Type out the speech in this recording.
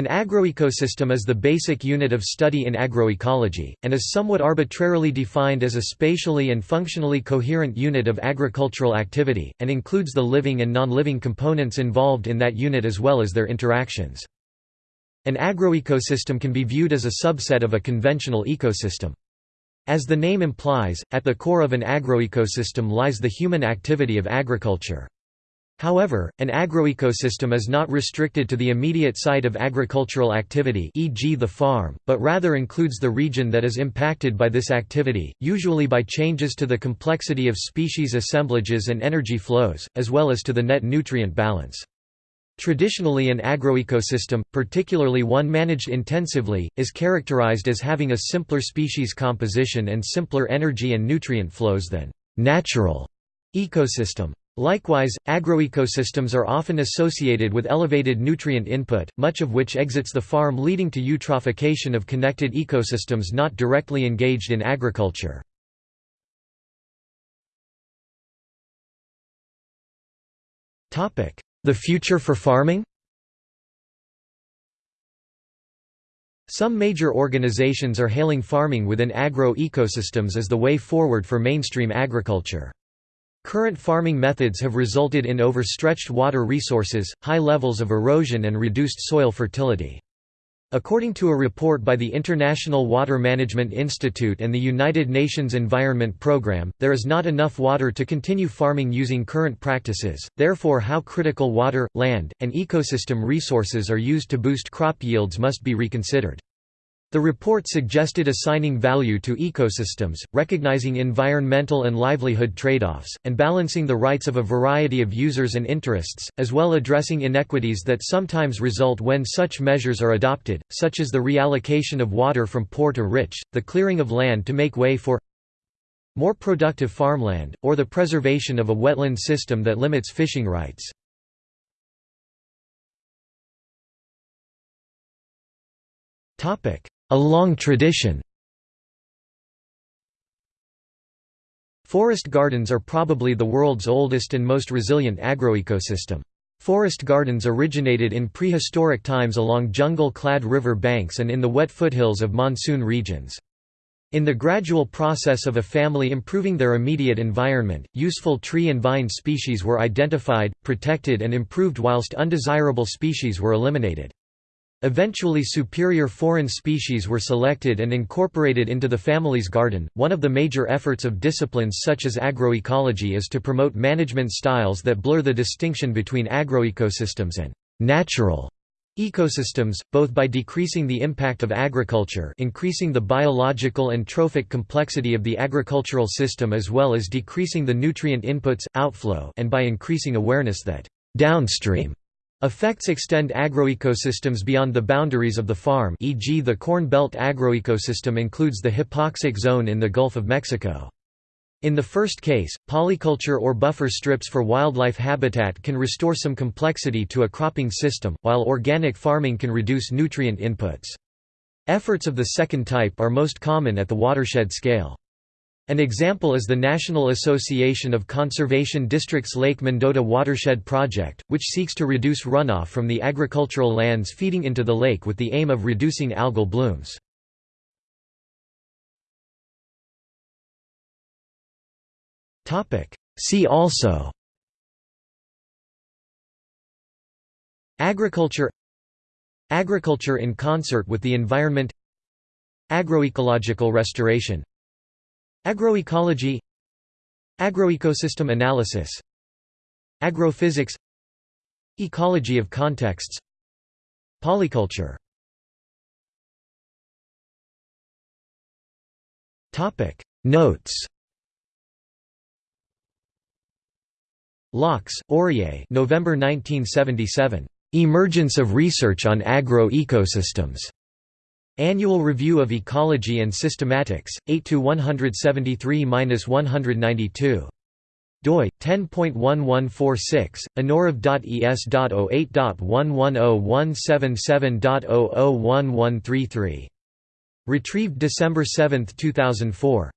An agroecosystem is the basic unit of study in agroecology, and is somewhat arbitrarily defined as a spatially and functionally coherent unit of agricultural activity, and includes the living and non-living components involved in that unit as well as their interactions. An agroecosystem can be viewed as a subset of a conventional ecosystem. As the name implies, at the core of an agroecosystem lies the human activity of agriculture. However, an agroecosystem is not restricted to the immediate site of agricultural activity e.g. the farm, but rather includes the region that is impacted by this activity, usually by changes to the complexity of species assemblages and energy flows, as well as to the net nutrient balance. Traditionally an agroecosystem, particularly one managed intensively, is characterized as having a simpler species composition and simpler energy and nutrient flows than natural ecosystem. Likewise, agroecosystems are often associated with elevated nutrient input, much of which exits the farm leading to eutrophication of connected ecosystems not directly engaged in agriculture. The future for farming Some major organizations are hailing farming within agro-ecosystems as the way forward for mainstream agriculture. Current farming methods have resulted in overstretched water resources, high levels of erosion and reduced soil fertility. According to a report by the International Water Management Institute and the United Nations Environment Programme, there is not enough water to continue farming using current practices, therefore how critical water, land, and ecosystem resources are used to boost crop yields must be reconsidered. The report suggested assigning value to ecosystems, recognizing environmental and livelihood trade-offs, and balancing the rights of a variety of users and interests, as well addressing inequities that sometimes result when such measures are adopted, such as the reallocation of water from poor to rich, the clearing of land to make way for more productive farmland, or the preservation of a wetland system that limits fishing rights. Topic: a long tradition Forest gardens are probably the world's oldest and most resilient agroecosystem. Forest gardens originated in prehistoric times along jungle-clad river banks and in the wet foothills of monsoon regions. In the gradual process of a family improving their immediate environment, useful tree and vine species were identified, protected and improved whilst undesirable species were eliminated. Eventually superior foreign species were selected and incorporated into the family's garden. One of the major efforts of disciplines such as agroecology is to promote management styles that blur the distinction between agroecosystems and natural ecosystems, both by decreasing the impact of agriculture increasing the biological and trophic complexity of the agricultural system as well as decreasing the nutrient inputs, outflow and by increasing awareness that downstream Effects extend agroecosystems beyond the boundaries of the farm e.g. the Corn Belt agroecosystem includes the hypoxic zone in the Gulf of Mexico. In the first case, polyculture or buffer strips for wildlife habitat can restore some complexity to a cropping system, while organic farming can reduce nutrient inputs. Efforts of the second type are most common at the watershed scale. An example is the National Association of Conservation Districts Lake Mendota Watershed Project, which seeks to reduce runoff from the agricultural lands feeding into the lake with the aim of reducing algal blooms. See also Agriculture Agriculture in concert with the environment Agroecological restoration Agroecology Agroecosystem analysis Agrophysics Ecology of contexts Polyculture Topic Notes Loucks, Orie November 1977. Emergence of research on agro-ecosystems. Annual Review of Ecology and Systematics, 8 to 173-192. doi 10.1146 annurev.es.08.110177.001133 retrieved December 7, 2004